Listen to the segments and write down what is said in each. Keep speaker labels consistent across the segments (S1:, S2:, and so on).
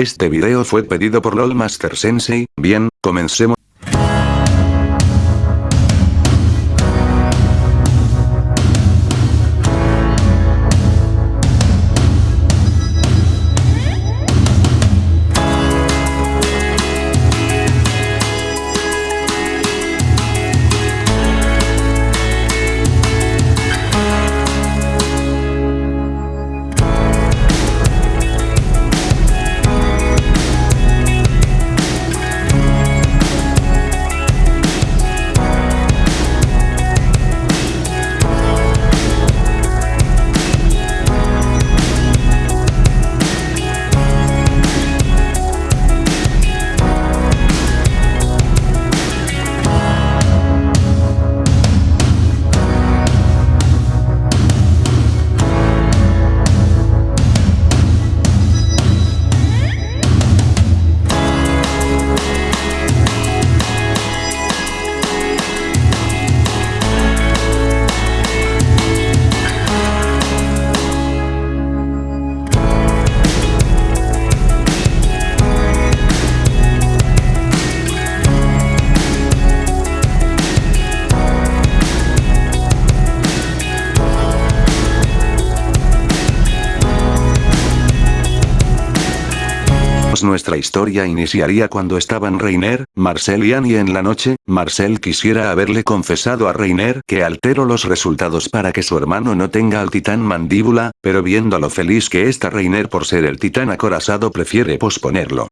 S1: Este video fue pedido por LOLmaster Sensei, bien, comencemos. Nuestra historia iniciaría cuando estaban Reiner, Marcel y Annie en la noche, Marcel quisiera haberle confesado a Reiner que alteró los resultados para que su hermano no tenga al titán mandíbula, pero viendo lo feliz que está Reiner por ser el titán acorazado prefiere posponerlo.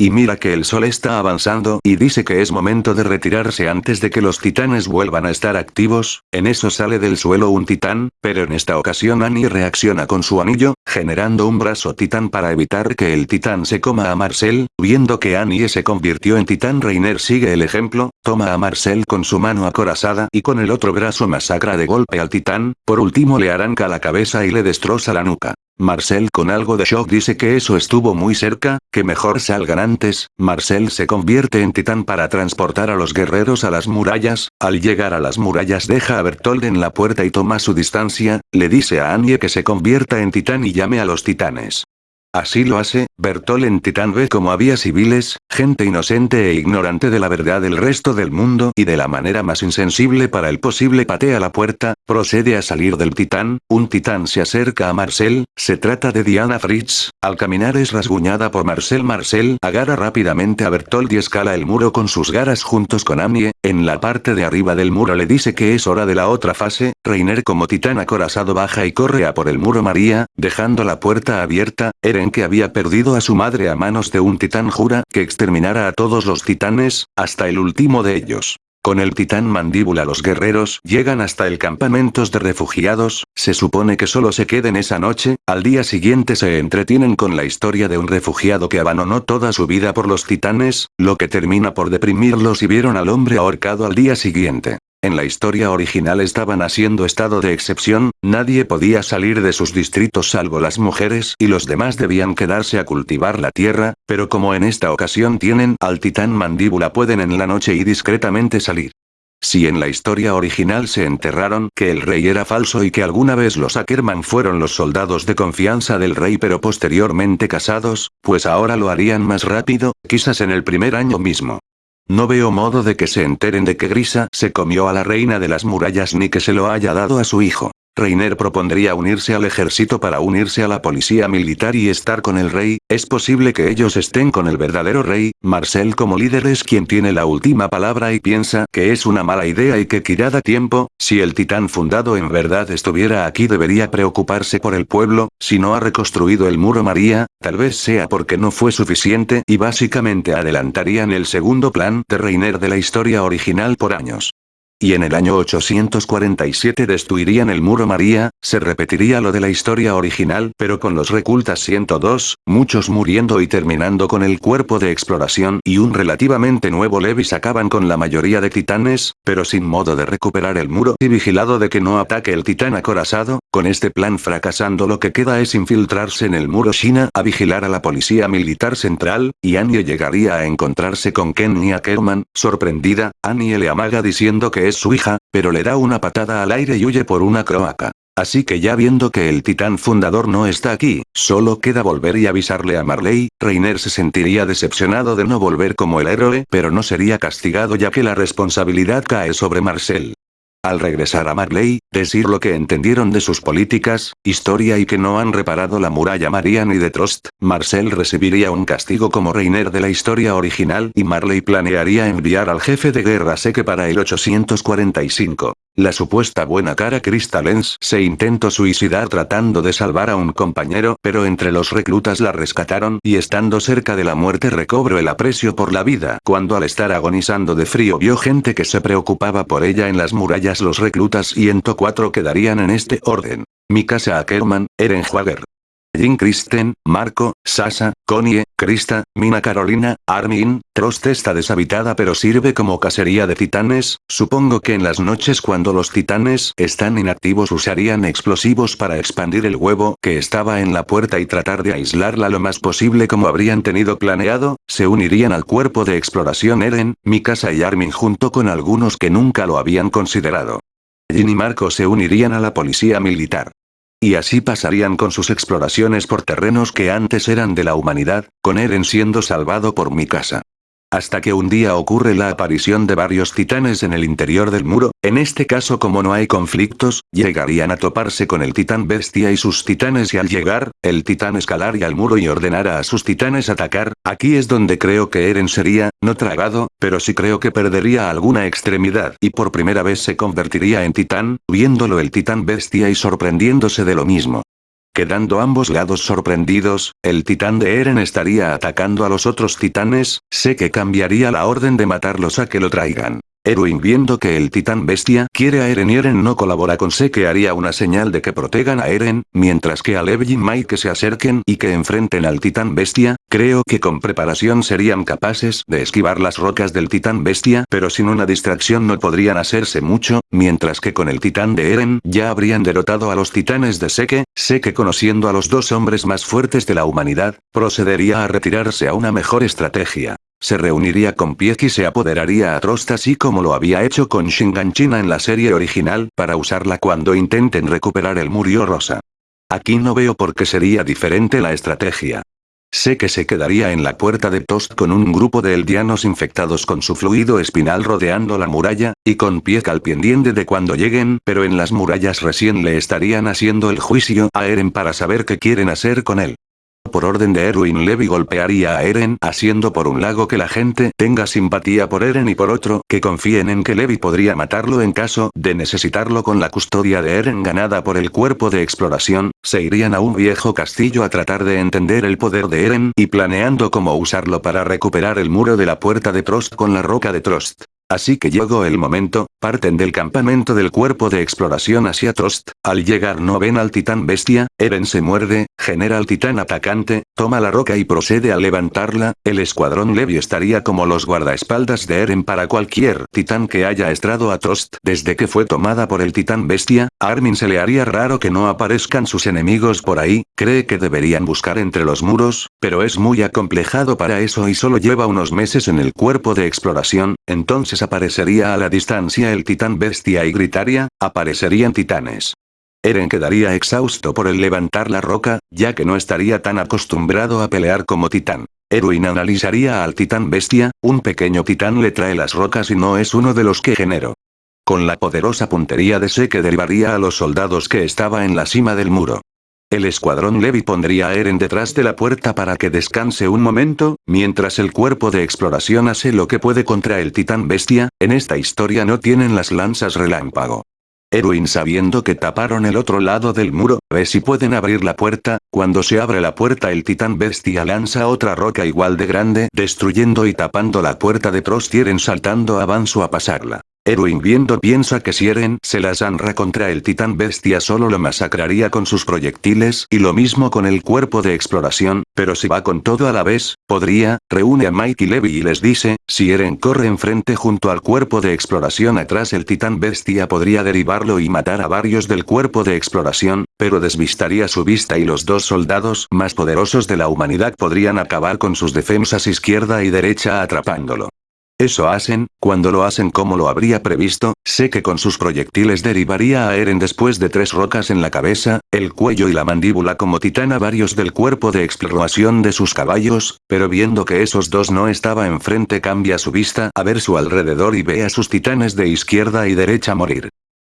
S1: Y mira que el sol está avanzando y dice que es momento de retirarse antes de que los titanes vuelvan a estar activos, en eso sale del suelo un titán, pero en esta ocasión Annie reacciona con su anillo, generando un brazo titán para evitar que el titán se coma a Marcel, viendo que Annie se convirtió en titán Reiner sigue el ejemplo, toma a Marcel con su mano acorazada y con el otro brazo masacra de golpe al titán, por último le arranca la cabeza y le destroza la nuca. Marcel con algo de shock dice que eso estuvo muy cerca, que mejor salgan antes, Marcel se convierte en titán para transportar a los guerreros a las murallas, al llegar a las murallas deja a Bertold en la puerta y toma su distancia, le dice a Anye que se convierta en titán y llame a los titanes. Así lo hace, Bertol en Titán ve como había civiles, gente inocente e ignorante de la verdad del resto del mundo y de la manera más insensible para el posible patea la puerta, procede a salir del Titán, un Titán se acerca a Marcel, se trata de Diana Fritz, al caminar es rasguñada por Marcel Marcel agarra rápidamente a Bertold y escala el muro con sus garras juntos con Anie, en la parte de arriba del muro le dice que es hora de la otra fase, Reiner como Titán acorazado baja y corre a por el muro María, dejando la puerta abierta, que había perdido a su madre a manos de un titán jura que exterminara a todos los titanes, hasta el último de ellos. Con el titán mandíbula los guerreros llegan hasta el campamento de refugiados, se supone que solo se queden esa noche, al día siguiente se entretienen con la historia de un refugiado que abandonó toda su vida por los titanes, lo que termina por deprimirlos y vieron al hombre ahorcado al día siguiente. En la historia original estaban haciendo estado de excepción, nadie podía salir de sus distritos salvo las mujeres y los demás debían quedarse a cultivar la tierra, pero como en esta ocasión tienen al titán mandíbula pueden en la noche y discretamente salir. Si en la historia original se enterraron que el rey era falso y que alguna vez los Ackerman fueron los soldados de confianza del rey pero posteriormente casados, pues ahora lo harían más rápido, quizás en el primer año mismo. No veo modo de que se enteren de que Grisa se comió a la reina de las murallas ni que se lo haya dado a su hijo. Reiner propondría unirse al ejército para unirse a la policía militar y estar con el rey, es posible que ellos estén con el verdadero rey, Marcel como líder es quien tiene la última palabra y piensa que es una mala idea y que Kirada tiempo, si el titán fundado en verdad estuviera aquí debería preocuparse por el pueblo, si no ha reconstruido el muro María, tal vez sea porque no fue suficiente y básicamente adelantarían el segundo plan de Reiner de la historia original por años. Y en el año 847 destruirían el muro María, se repetiría lo de la historia original pero con los recultas 102, muchos muriendo y terminando con el cuerpo de exploración y un relativamente nuevo Levis acaban con la mayoría de titanes, pero sin modo de recuperar el muro y vigilado de que no ataque el titán acorazado, con este plan fracasando lo que queda es infiltrarse en el muro China a vigilar a la policía militar central, y Annie llegaría a encontrarse con Ken Ackerman, sorprendida, Annie le amaga diciendo que su hija, pero le da una patada al aire y huye por una croaca. Así que ya viendo que el titán fundador no está aquí, solo queda volver y avisarle a Marley, Reiner se sentiría decepcionado de no volver como el héroe, pero no sería castigado ya que la responsabilidad cae sobre Marcel. Al regresar a Marley, decir lo que entendieron de sus políticas, historia y que no han reparado la muralla Marian y de Trost, Marcel recibiría un castigo como Reiner de la historia original y Marley planearía enviar al jefe de guerra Seque para el 845. La supuesta buena cara Crystalens se intentó suicidar tratando de salvar a un compañero, pero entre los reclutas la rescataron y estando cerca de la muerte recobró el aprecio por la vida. Cuando al estar agonizando de frío vio gente que se preocupaba por ella en las murallas los reclutas y en 4 quedarían en este orden. Mikasa Ackerman, Eren Jaeger. Jin Kristen, Marco, Sasa, Connie, Krista, Mina Carolina, Armin, Trost está deshabitada pero sirve como cacería de titanes, supongo que en las noches cuando los titanes están inactivos usarían explosivos para expandir el huevo que estaba en la puerta y tratar de aislarla lo más posible como habrían tenido planeado, se unirían al cuerpo de exploración Eren, Mikasa y Armin junto con algunos que nunca lo habían considerado. Jin y Marco se unirían a la policía militar. Y así pasarían con sus exploraciones por terrenos que antes eran de la humanidad, con Eren siendo salvado por mi casa. Hasta que un día ocurre la aparición de varios titanes en el interior del muro, en este caso como no hay conflictos, llegarían a toparse con el titán bestia y sus titanes y al llegar, el titán escalaría al muro y ordenara a sus titanes atacar, aquí es donde creo que Eren sería, no tragado, pero sí creo que perdería alguna extremidad y por primera vez se convertiría en titán, viéndolo el titán bestia y sorprendiéndose de lo mismo. Quedando ambos lados sorprendidos, el titán de Eren estaría atacando a los otros titanes, sé que cambiaría la orden de matarlos a que lo traigan. Erwin viendo que el titán bestia quiere a Eren y Eren no colabora con que haría una señal de que protejan a Eren, mientras que a Lev y Mike se acerquen y que enfrenten al titán bestia, creo que con preparación serían capaces de esquivar las rocas del titán bestia pero sin una distracción no podrían hacerse mucho, mientras que con el titán de Eren ya habrían derrotado a los titanes de Seke, Seke conociendo a los dos hombres más fuertes de la humanidad, procedería a retirarse a una mejor estrategia. Se reuniría con Pieck y se apoderaría a Trost así como lo había hecho con Shinganchina en la serie original para usarla cuando intenten recuperar el Murio Rosa. Aquí no veo por qué sería diferente la estrategia. Sé que se quedaría en la puerta de Tost con un grupo de eldianos infectados con su fluido espinal rodeando la muralla, y con Pieck al pendiente de cuando lleguen, pero en las murallas recién le estarían haciendo el juicio a Eren para saber qué quieren hacer con él. Por orden de Erwin Levy golpearía a Eren haciendo por un lado que la gente tenga simpatía por Eren y por otro que confíen en que Levi podría matarlo en caso de necesitarlo con la custodia de Eren ganada por el cuerpo de exploración, se irían a un viejo castillo a tratar de entender el poder de Eren y planeando cómo usarlo para recuperar el muro de la puerta de Trost con la roca de Trost. Así que llegó el momento, parten del campamento del cuerpo de exploración hacia Trost, al llegar no ven al titán bestia, Eren se muerde, genera al titán atacante, toma la roca y procede a levantarla, el escuadrón Levi estaría como los guardaespaldas de Eren para cualquier titán que haya estado a Trost desde que fue tomada por el titán bestia, Armin se le haría raro que no aparezcan sus enemigos por ahí, cree que deberían buscar entre los muros, pero es muy acomplejado para eso y solo lleva unos meses en el cuerpo de exploración, entonces aparecería a la distancia el titán bestia y gritaría, aparecerían titanes. Eren quedaría exhausto por el levantar la roca, ya que no estaría tan acostumbrado a pelear como titán. Erwin analizaría al titán bestia, un pequeño titán le trae las rocas y no es uno de los que generó. Con la poderosa puntería de Se que derivaría a los soldados que estaba en la cima del muro. El escuadrón Levi pondría a Eren detrás de la puerta para que descanse un momento, mientras el cuerpo de exploración hace lo que puede contra el titán bestia, en esta historia no tienen las lanzas relámpago. Erwin sabiendo que taparon el otro lado del muro, ve si pueden abrir la puerta, cuando se abre la puerta el titán bestia lanza otra roca igual de grande, destruyendo y tapando la puerta de Prostieren saltando avanzo a pasarla. Erwin viendo piensa que si Eren se las zanra contra el titán bestia solo lo masacraría con sus proyectiles y lo mismo con el cuerpo de exploración, pero si va con todo a la vez, podría, reúne a Mike y Levi y les dice, si Eren corre enfrente junto al cuerpo de exploración atrás el titán bestia podría derivarlo y matar a varios del cuerpo de exploración, pero desvistaría su vista y los dos soldados más poderosos de la humanidad podrían acabar con sus defensas izquierda y derecha atrapándolo. Eso hacen, cuando lo hacen como lo habría previsto, sé que con sus proyectiles derivaría a Eren después de tres rocas en la cabeza, el cuello y la mandíbula como titán a varios del cuerpo de exploración de sus caballos, pero viendo que esos dos no estaba enfrente cambia su vista a ver su alrededor y ve a sus titanes de izquierda y derecha morir.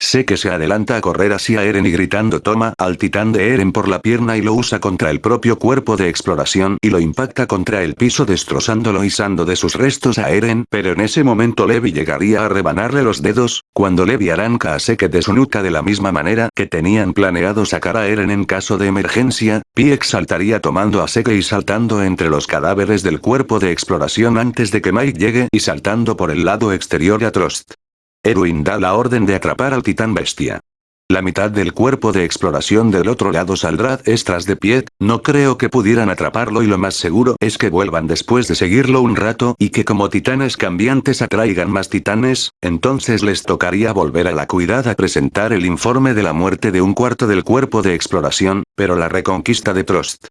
S1: Sé que se adelanta a correr hacia Eren y gritando toma al titán de Eren por la pierna y lo usa contra el propio cuerpo de exploración y lo impacta contra el piso destrozándolo y sando de sus restos a Eren pero en ese momento Levi llegaría a rebanarle los dedos, cuando Levi arranca a Seke de su nuca de la misma manera que tenían planeado sacar a Eren en caso de emergencia, Pieck saltaría tomando a Seke y saltando entre los cadáveres del cuerpo de exploración antes de que Mike llegue y saltando por el lado exterior a Trost. Erwin da la orden de atrapar al titán bestia. La mitad del cuerpo de exploración del otro lado saldrá extras de pie, no creo que pudieran atraparlo y lo más seguro es que vuelvan después de seguirlo un rato y que como titanes cambiantes atraigan más titanes, entonces les tocaría volver a la cuidad a presentar el informe de la muerte de un cuarto del cuerpo de exploración, pero la reconquista de Trost.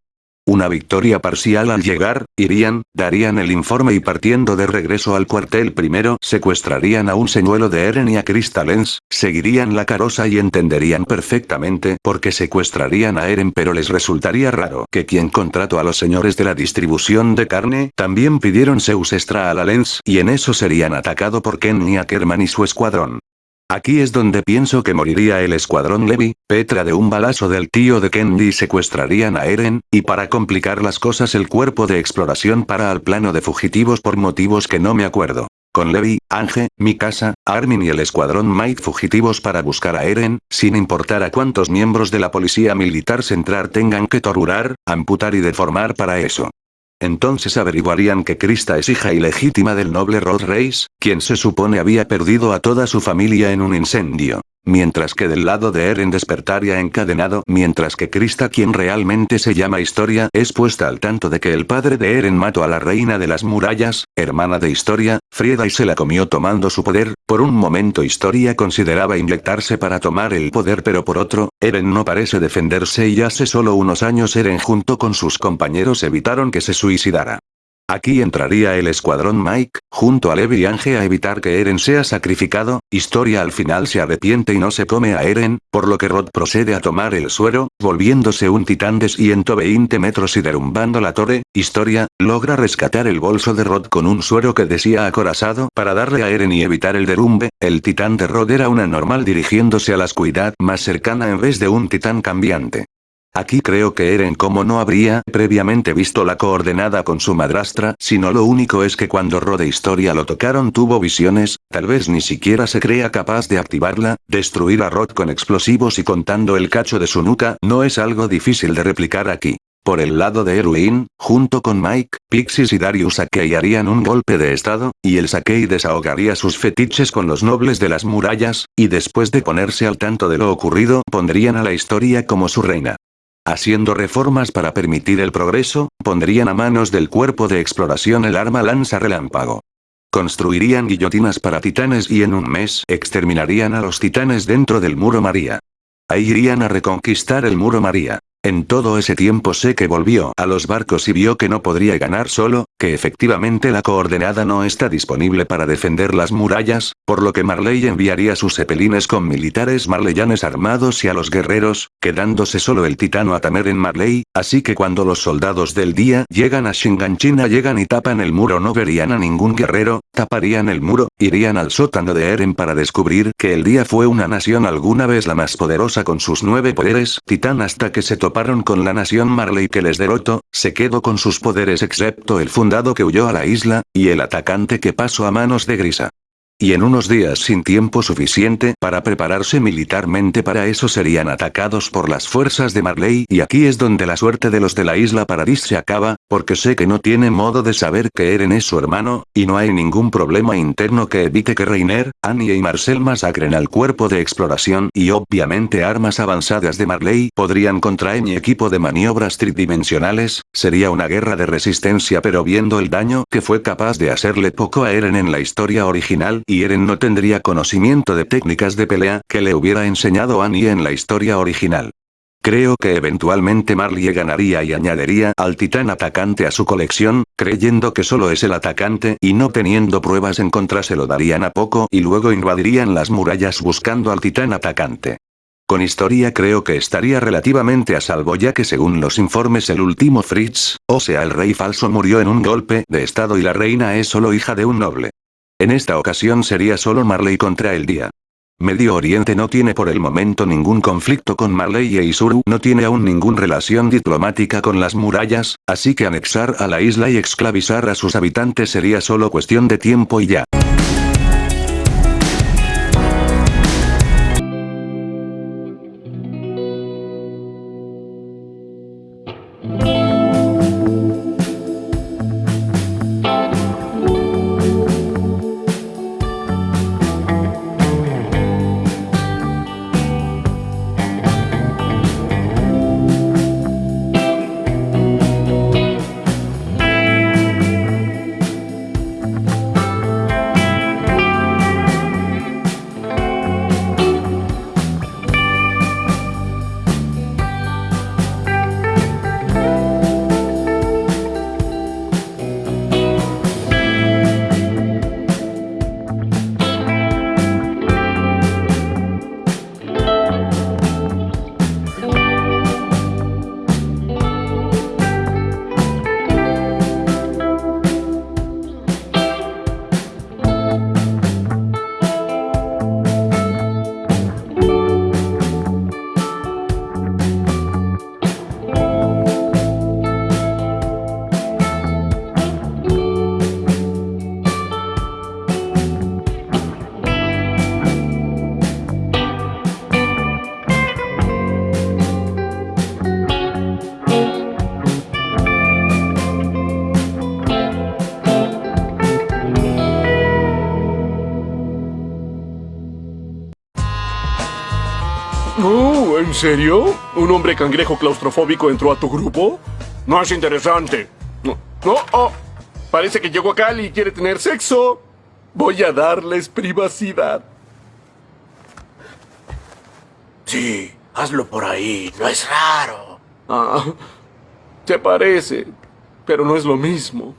S1: Una victoria parcial al llegar, irían, darían el informe y partiendo de regreso al cuartel primero secuestrarían a un señuelo de Eren y a Crystalens, seguirían la carosa y entenderían perfectamente por qué secuestrarían a Eren pero les resultaría raro que quien contrató a los señores de la distribución de carne también pidieron Zeus extra a la Lens y en eso serían atacado por Ken y Ackerman y su escuadrón. Aquí es donde pienso que moriría el escuadrón Levi, Petra de un balazo del tío de Kenny secuestrarían a Eren, y para complicar las cosas el cuerpo de exploración para al plano de fugitivos por motivos que no me acuerdo. Con Levi, Ange, Mikasa, Armin y el escuadrón Mike fugitivos para buscar a Eren, sin importar a cuántos miembros de la policía militar central tengan que torturar, amputar y deformar para eso. Entonces averiguarían que Krista es hija ilegítima del noble Rod Reis, quien se supone había perdido a toda su familia en un incendio. Mientras que del lado de Eren despertaría encadenado, mientras que Krista quien realmente se llama Historia es puesta al tanto de que el padre de Eren mató a la reina de las murallas, hermana de Historia, Frieda y se la comió tomando su poder, por un momento Historia consideraba inyectarse para tomar el poder pero por otro, Eren no parece defenderse y hace solo unos años Eren junto con sus compañeros evitaron que se suicidara. Aquí entraría el escuadrón Mike, junto a Levi y Ange a evitar que Eren sea sacrificado, Historia al final se arrepiente y no se come a Eren, por lo que Rod procede a tomar el suero, volviéndose un titán de 120 metros y derrumbando la torre, Historia, logra rescatar el bolso de Rod con un suero que decía acorazado para darle a Eren y evitar el derrumbe, el titán de Rod era una normal dirigiéndose a la oscuridad más cercana en vez de un titán cambiante. Aquí creo que Eren como no habría previamente visto la coordenada con su madrastra, sino lo único es que cuando Rode Historia lo tocaron tuvo visiones, tal vez ni siquiera se crea capaz de activarla, destruir a Rod con explosivos y contando el cacho de su nuca no es algo difícil de replicar aquí. Por el lado de Erwin, junto con Mike, Pixis y Darius Sakei harían un golpe de estado, y el Sakei desahogaría sus fetiches con los nobles de las murallas, y después de ponerse al tanto de lo ocurrido, pondrían a la historia como su reina. Haciendo reformas para permitir el progreso, pondrían a manos del cuerpo de exploración el arma lanza relámpago. Construirían guillotinas para titanes y en un mes exterminarían a los titanes dentro del muro María. Ahí irían a reconquistar el muro María. En todo ese tiempo sé que volvió a los barcos y vio que no podría ganar solo, que efectivamente la coordenada no está disponible para defender las murallas, por lo que Marley enviaría sus cepelines con militares marleyanes armados y a los guerreros, quedándose solo el titano Atamer en Marley, así que cuando los soldados del día llegan a Shinganchina llegan y tapan el muro no verían a ningún guerrero, taparían el muro, irían al sótano de Eren para descubrir que el día fue una nación alguna vez la más poderosa con sus nueve poderes titán hasta que se toparon con la nación Marley que les derrotó, se quedó con sus poderes excepto el fundado que huyó a la isla, y el atacante que pasó a manos de Grisa. Y en unos días sin tiempo suficiente para prepararse militarmente para eso serían atacados por las fuerzas de Marley y aquí es donde la suerte de los de la isla Paradis se acaba, porque sé que no tiene modo de saber que Eren es su hermano, y no hay ningún problema interno que evite que Reiner, Annie y Marcel masacren al cuerpo de exploración y obviamente armas avanzadas de Marley podrían contraer mi equipo de maniobras tridimensionales, sería una guerra de resistencia pero viendo el daño que fue capaz de hacerle poco a Eren en la historia original y Eren no tendría conocimiento de técnicas de pelea que le hubiera enseñado Annie en la historia original. Creo que eventualmente Marley ganaría y añadiría al titán atacante a su colección, creyendo que solo es el atacante y no teniendo pruebas en contra se lo darían a poco y luego invadirían las murallas buscando al titán atacante. Con historia creo que estaría relativamente a salvo ya que según los informes el último Fritz, o sea el rey falso murió en un golpe de estado y la reina es solo hija de un noble. En esta ocasión sería solo Marley contra el día. Medio Oriente no tiene por el momento ningún conflicto con Marley e Isuru no tiene aún ninguna relación diplomática con las murallas, así que anexar a la isla y esclavizar a sus habitantes sería solo cuestión de tiempo y ya.
S2: ¿En serio? ¿Un hombre cangrejo claustrofóbico entró a tu grupo? No es interesante. No, no, oh, parece que llegó acá y quiere tener sexo. Voy a darles privacidad.
S3: Sí, hazlo por ahí, no es raro.
S2: Ah, te parece, pero no es lo mismo.